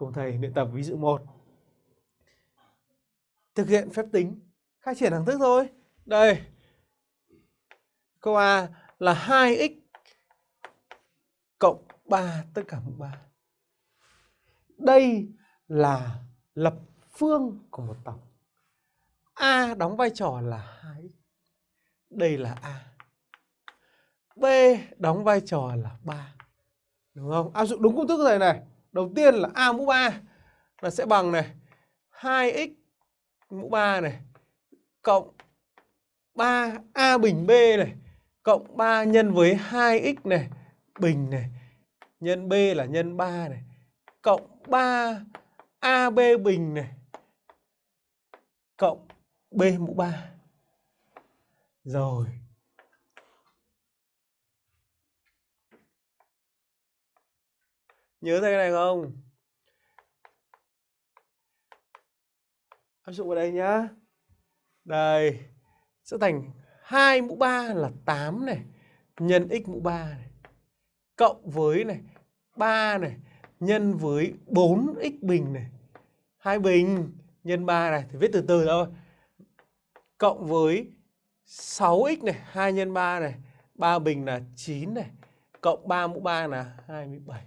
Cùng thầy luyện tập ví dụ 1. Thực hiện phép tính, khai triển hàng thức thôi. Đây. Câu A là 2x cộng 3 tất cả mũ 3. Đây là lập phương của một tổng. A đóng vai trò là 2x. Đây là A. B đóng vai trò là 3. Đúng không? Áp dụng đúng công thức này này. Đầu tiên là A mũ 3 là sẽ bằng này 2x mũ 3 này, cộng 3A bình B này, cộng 3 nhân với 2x này, bình này, nhân B là nhân 3 này, cộng 3 AB bình này, cộng B mũ 3. Rồi. Nhớ thấy cái này không? Áp dụng vào đây nhá. Đây. Sẽ thành 2 mũ 3 là 8 này. Nhân x mũ 3 này. Cộng với này. 3 này. Nhân với 4x bình này. hai bình, nhân 3 này. Thì viết từ từ thôi. Cộng với 6x này. 2 nhân 3 này. 3 bình là 9 này. Cộng 3 mũ 3 là 27.